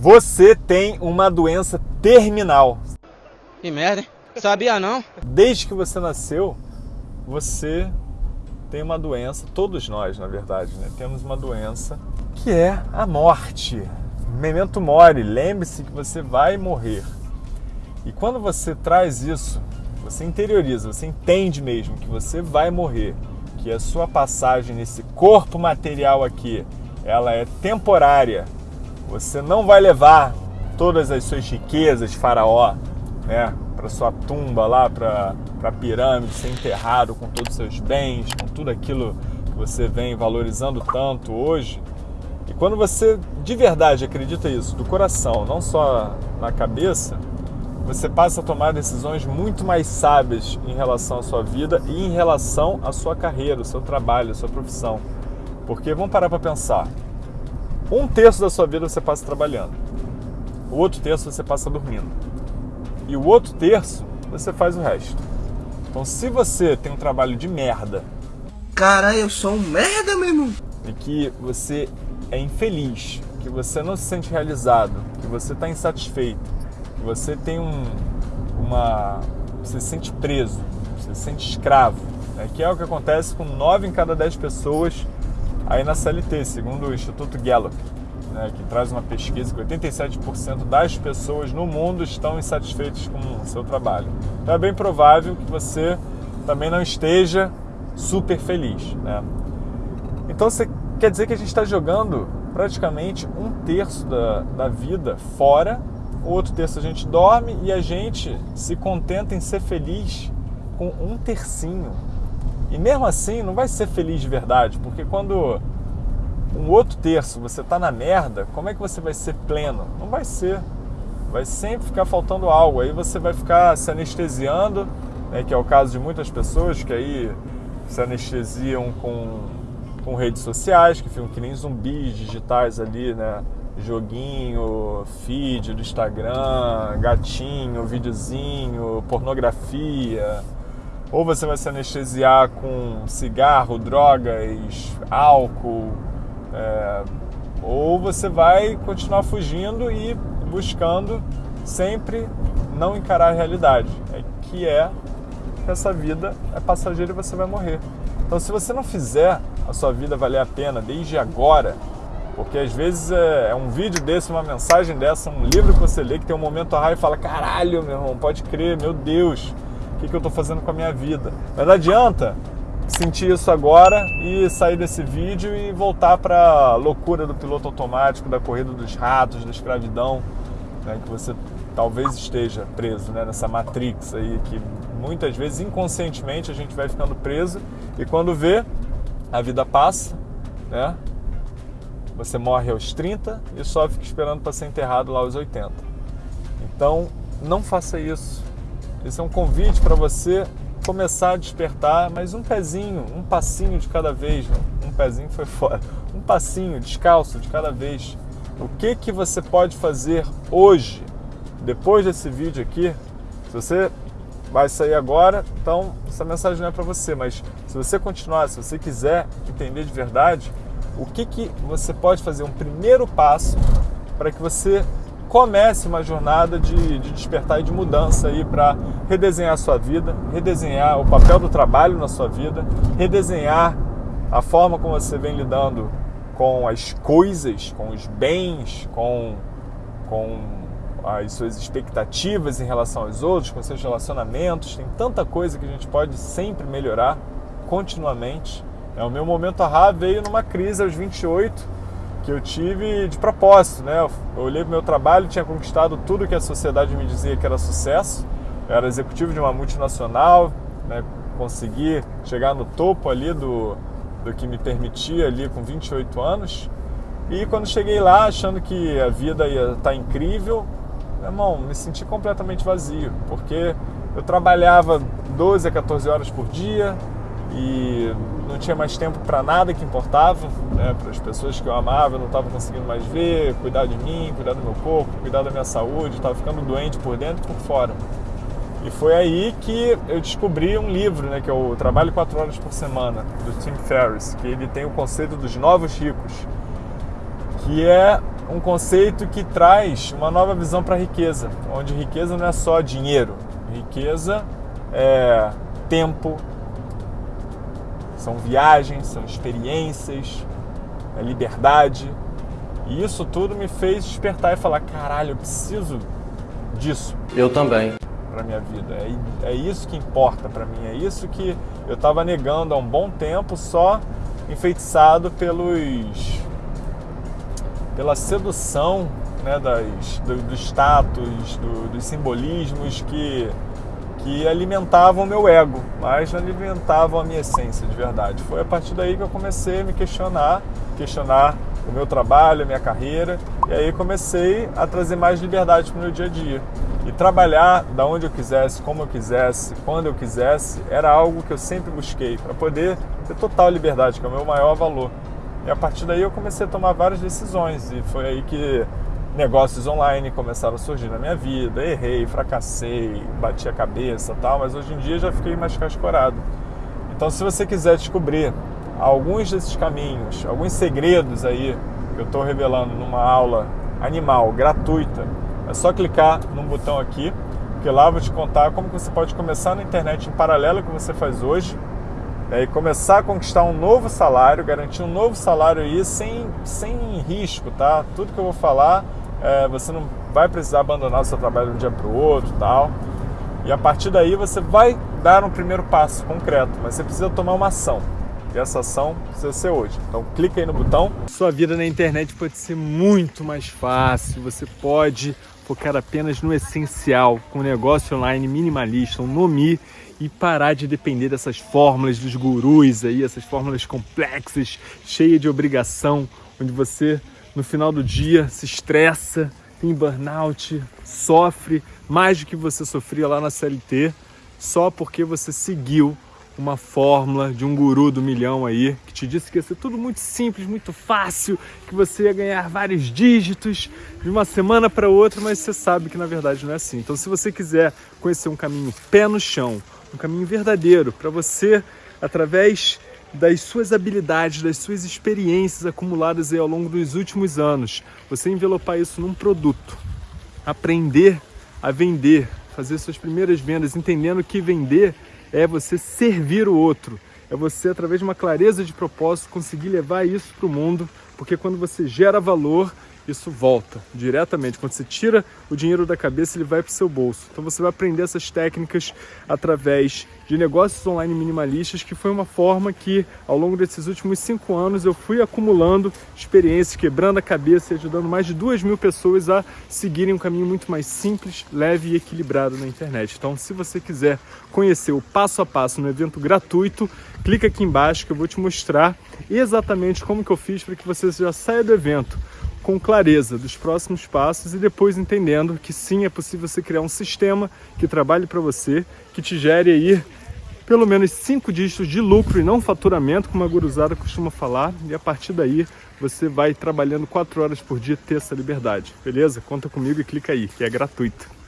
Você tem uma doença terminal. Que merda, hein? Sabia não? Desde que você nasceu, você tem uma doença, todos nós, na verdade, né? Temos uma doença que é a morte. Memento mori, lembre-se que você vai morrer. E quando você traz isso, você interioriza, você entende mesmo que você vai morrer, que a sua passagem nesse corpo material aqui, ela é temporária. Você não vai levar todas as suas riquezas, faraó, né, para sua tumba lá, para a pirâmide, ser enterrado com todos os seus bens, com tudo aquilo que você vem valorizando tanto hoje. E quando você de verdade acredita isso, do coração, não só na cabeça, você passa a tomar decisões muito mais sábias em relação à sua vida e em relação à sua carreira, ao seu trabalho, à sua profissão. Porque vamos parar para pensar. Um terço da sua vida você passa trabalhando, o outro terço você passa dormindo, e o outro terço você faz o resto. Então, se você tem um trabalho de merda, cara, eu sou um merda mesmo, e que você é infeliz, que você não se sente realizado, que você está insatisfeito, que você tem um, uma. você se sente preso, você se sente escravo, né? que é o que acontece com 9 em cada 10 pessoas aí na CLT, segundo o Instituto Gallup, né? que traz uma pesquisa que 87% das pessoas no mundo estão insatisfeitas com o seu trabalho. Então é bem provável que você também não esteja super feliz. Né? Então você quer dizer que a gente está jogando praticamente um terço da, da vida fora, outro terço a gente dorme e a gente se contenta em ser feliz com um tercinho. E mesmo assim não vai ser feliz de verdade, porque quando um outro terço você está na merda, como é que você vai ser pleno? Não vai ser. Vai sempre ficar faltando algo. Aí você vai ficar se anestesiando, né, que é o caso de muitas pessoas que aí se anestesiam com com redes sociais, que ficam que nem zumbis digitais ali, né? Joguinho, feed do Instagram, gatinho, videozinho, pornografia. Ou você vai se anestesiar com cigarro, drogas, álcool. É, ou você vai continuar fugindo e buscando sempre não encarar a realidade, é, que é que essa vida é passageira e você vai morrer. Então, se você não fizer a sua vida valer a pena desde agora, porque às vezes é, é um vídeo desse, uma mensagem dessa, um livro que você lê que tem um momento a e fala: caralho, meu irmão, pode crer, meu Deus, o que, que eu estou fazendo com a minha vida? Mas não adianta sentir isso agora e sair desse vídeo e voltar para a loucura do piloto automático, da corrida dos ratos, da escravidão, né, que você talvez esteja preso né, nessa matrix aí que muitas vezes inconscientemente a gente vai ficando preso e quando vê a vida passa, né? Você morre aos 30 e só fica esperando para ser enterrado lá aos 80. Então, não faça isso. Esse é um convite para você começar a despertar, mas um pezinho, um passinho de cada vez. Um pezinho foi fora. Um passinho descalço de cada vez. O que que você pode fazer hoje depois desse vídeo aqui, se você vai sair agora, então essa mensagem não é para você, mas se você continuar, se você quiser entender de verdade, o que, que você pode fazer, um primeiro passo para que você comece uma jornada de, de despertar e de mudança aí para redesenhar a sua vida, redesenhar o papel do trabalho na sua vida, redesenhar a forma como você vem lidando com as coisas, com os bens, com, com as suas expectativas em relação aos outros, com seus relacionamentos. Tem tanta coisa que a gente pode sempre melhorar continuamente. É, o meu momento ahá veio numa crise aos 28 que eu tive de propósito, né? Eu olhei para meu trabalho, tinha conquistado tudo que a sociedade me dizia que era sucesso. Eu era executivo de uma multinacional, né? consegui chegar no topo ali do, do que me permitia ali com 28 anos. E quando cheguei lá, achando que a vida ia estar tá incrível, meu irmão, me senti completamente vazio, porque eu trabalhava 12 a 14 horas por dia e não tinha mais tempo para nada que importava, né? para as pessoas que eu amava, eu não estava conseguindo mais ver, cuidar de mim, cuidar do meu corpo, cuidar da minha saúde, estava ficando doente por dentro e por fora. E foi aí que eu descobri um livro, né, que é o Trabalho 4 Horas por Semana, do Tim Ferriss, que ele tem o conceito dos novos ricos, que é um conceito que traz uma nova visão para a riqueza, onde riqueza não é só dinheiro, riqueza é tempo, são viagens, são experiências, é liberdade. E isso tudo me fez despertar e falar: caralho, eu preciso disso. Eu também. Para minha vida. É, é isso que importa para mim. É isso que eu estava negando há um bom tempo, só enfeitiçado pelos pela sedução né, das, do, do status, do, dos simbolismos que que alimentavam o meu ego, mas não alimentavam a minha essência de verdade. Foi a partir daí que eu comecei a me questionar, questionar o meu trabalho, a minha carreira, e aí comecei a trazer mais liberdade para o meu dia a dia. E trabalhar da onde eu quisesse, como eu quisesse, quando eu quisesse, era algo que eu sempre busquei, para poder ter total liberdade, que é o meu maior valor. E a partir daí eu comecei a tomar várias decisões, e foi aí que negócios online começaram a surgir na minha vida. Errei, fracassei, bati a cabeça tal, mas hoje em dia já fiquei mais cascorado. Então, se você quiser descobrir alguns desses caminhos, alguns segredos aí que eu estou revelando numa aula animal gratuita, é só clicar num botão aqui, que lá eu vou te contar como você pode começar na internet em paralelo ao que você faz hoje né, e começar a conquistar um novo salário, garantir um novo salário aí sem, sem risco, tá? Tudo que eu vou falar é, você não vai precisar abandonar o seu trabalho de um dia para o outro tal. E a partir daí você vai dar um primeiro passo concreto, mas você precisa tomar uma ação. E essa ação precisa ser hoje. Então clica aí no botão. Sua vida na internet pode ser muito mais fácil. Você pode focar apenas no essencial, com um negócio online minimalista, um Nomi, e parar de depender dessas fórmulas dos gurus aí, essas fórmulas complexas, cheias de obrigação, onde você no final do dia se estressa, tem burnout, sofre mais do que você sofria lá na CLT, só porque você seguiu uma fórmula de um guru do milhão aí, que te disse que ia ser tudo muito simples, muito fácil, que você ia ganhar vários dígitos de uma semana para outra, mas você sabe que na verdade não é assim. Então, se você quiser conhecer um caminho pé no chão, um caminho verdadeiro para você, através das suas habilidades, das suas experiências acumuladas ao longo dos últimos anos. Você envelopar isso num produto, aprender a vender, fazer suas primeiras vendas, entendendo que vender é você servir o outro, é você, através de uma clareza de propósito, conseguir levar isso para o mundo, porque quando você gera valor, isso volta diretamente. Quando você tira o dinheiro da cabeça, ele vai para o seu bolso. Então você vai aprender essas técnicas através de negócios online minimalistas, que foi uma forma que, ao longo desses últimos cinco anos, eu fui acumulando experiências, quebrando a cabeça e ajudando mais de duas mil pessoas a seguirem um caminho muito mais simples, leve e equilibrado na internet. Então, se você quiser conhecer o passo a passo no evento gratuito, clica aqui embaixo que eu vou te mostrar exatamente como que eu fiz para que você já saia do evento com clareza dos próximos passos e depois entendendo que sim, é possível você criar um sistema que trabalhe para você, que te gere aí pelo menos cinco dígitos de lucro e não faturamento, como a guruzada costuma falar, e a partir daí você vai trabalhando quatro horas por dia ter essa liberdade, beleza? Conta comigo e clica aí, que é gratuito.